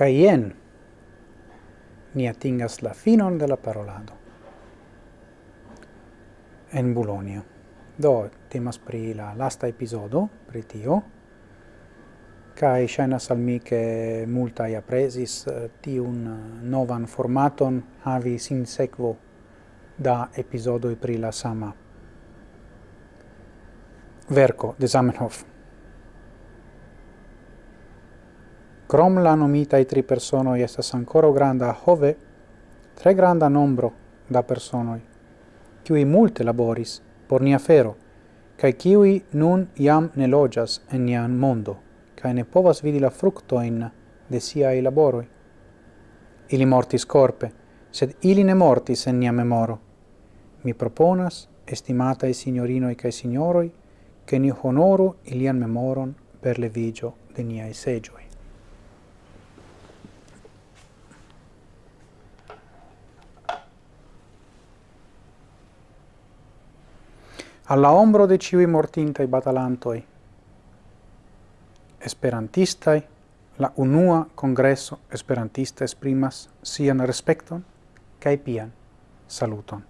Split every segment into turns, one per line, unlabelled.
Kai jen ni atingas la finon de la parolado en Bologna. Do, temas pri la lasta episodo, pri tio, kai shainas al mi che multai eh, ti un eh, novan formaton havi sin sequo da episodo pri la sama verco de Zamenhof. Crom la i tri personoi estas ancora granda hove, tre granda nombro da personoi, qui multe laboris por nia fero, cae qui nun iam ne logias en nian mondo, cae ne povas vidi la fructoin de siai laboroi. Ili mortis corpe, sed ili ne mortis en nia memoro. Mi proponas, estimatae signorinoi cae signoroi, che ni honoru ilian memoron per le vigio de niai segioi. alla ombro de ciui mortintai batalantoi. Esperantistai, la unua congresso esperantista esprimas sian respecton cae pian saluton.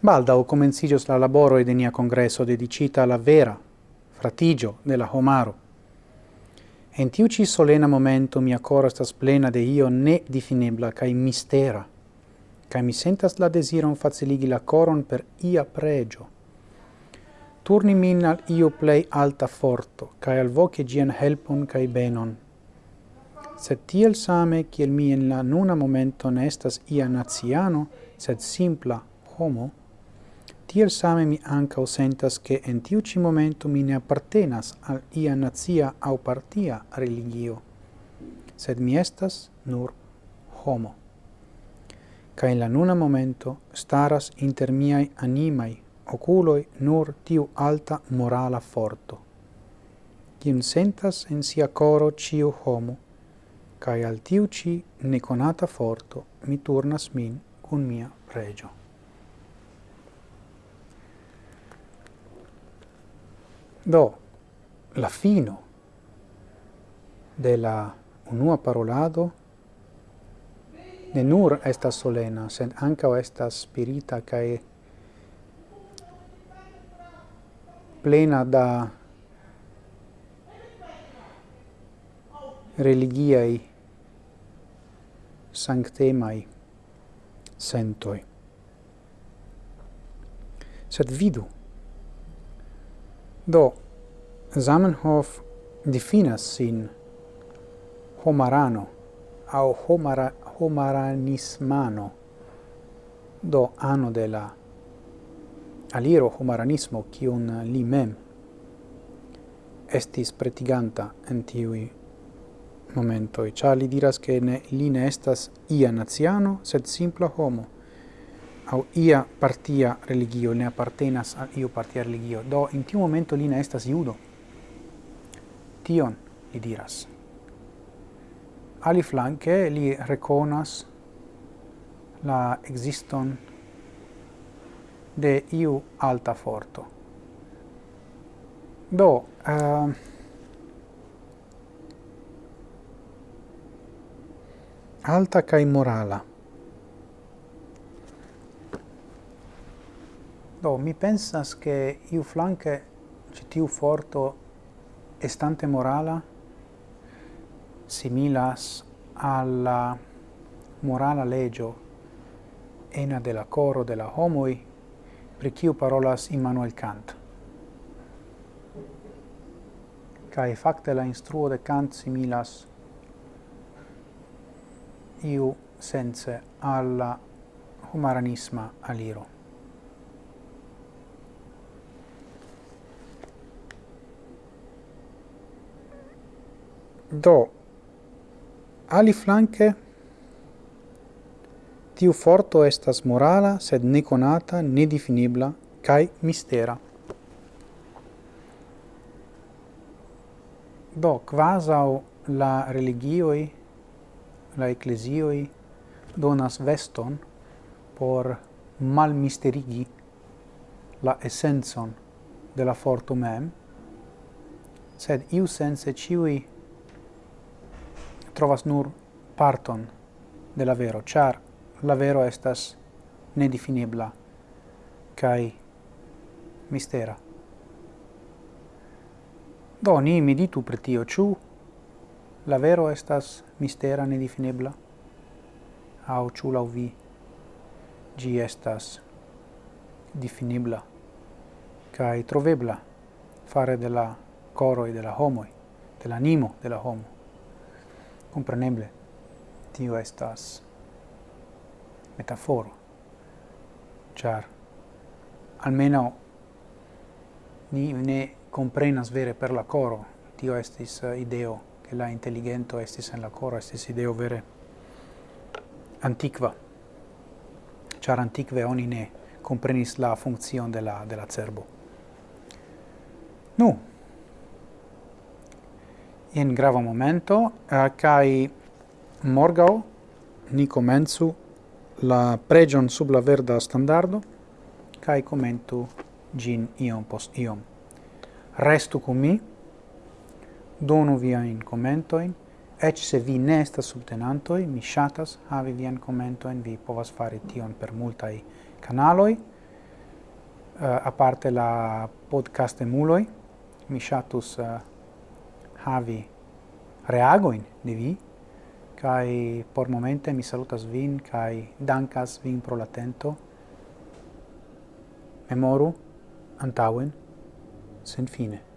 Baldau comencigios la laboro de nia congresso dedicita alla vera fratigio della homaro En tiu ci solena momento mia cor estas plena de io ne difinebla cae mistera, cae mi sentas la desiron faciligi la coron per ia pregio. Turni min al io plei alta forto, cae al voce gian helpon cae benon. Sed tiel same, kiel mi en la nuna momento ne estas ia naziano, sed simpla homo, tiel same mi anca sentas che en tiu ci momento mi ne appartenas al ia nazia au partia religio, sed mi estas nur homo. Ca in la nuna momento staras inter miai animai oculoi nur tiu alta morala forto, Quien sentas en sia coro ciu homo, cae al tiu ci neconata forto mi turnas min cun mia pregio. Do, la fino de la unua parolado ne nur estas solena, sed ankaŭ estas spirita cae plena da religiai sanctemai sentoi. Sed vidu, Do, Zamenhof definas sin homarano au homara, homaranismano. Do ano de la aliro homaranismo kiun li mem estis pretiganta en tiui momentoi, cia li diras che ne, li ne estas ia naziano, sed simpla homo, au ia partia religio ne appartenas al io partia religio, do in tiu momento li ne estas iudo. Tion li diras. Ali flanque li reconas la existon de iu alta forto. Do, uh, alta kai morala, Do, mi pensas che iu flanque citiu forto estante morala similas alla morala legio ena de la coro de la homoi pri kiu parolas Immanuel Kant. Cae facte la instruo de Kant similas iu sense alla humaranisma aliro. do aliflanke tiu forto estas morala, sed ne conata, ne definibla, cae mistera. Do, quasau la religioi, la ecclesioi, donas veston por malmisterigi la essenzon de la forto mem, sed iu sense ciui trovas nur parton de la vero, char la vero estas nedefinibla kai mistera. Do, ni meditu per tio, ciu la vero estas mistera nedefinibla? Au ciu lau vi gi estas definibla kai trovebla fare de la coroi de la homoi, de l'animo de la homo? Compreneble, tio estas metaforo, char almeno ni ne comprenas vere per la coro, tio estis eh, ideo, che la intelligento estis en la coro, estis ideo vere antiqua, char antiqua oni ne comprenis la funzion de la, de la cerbo. Nu, in grava momento, uh, kai morgau ni comenzu la pregion sub la verda standardo, kai commentu gin iom post iom. Restu cum mi, donu via in commentoin, ec se vi ne estas subtenantoi, mi shatas havi vian commentoin, vi povas fari tion per multai canaloi, uh, eh, aparte la podcast emuloi, mi shatus uh, eh, havi reagoin de vi, kai por momente mi salutas vin, kai dankas vin pro la tento. Memoru antauen, sen fine.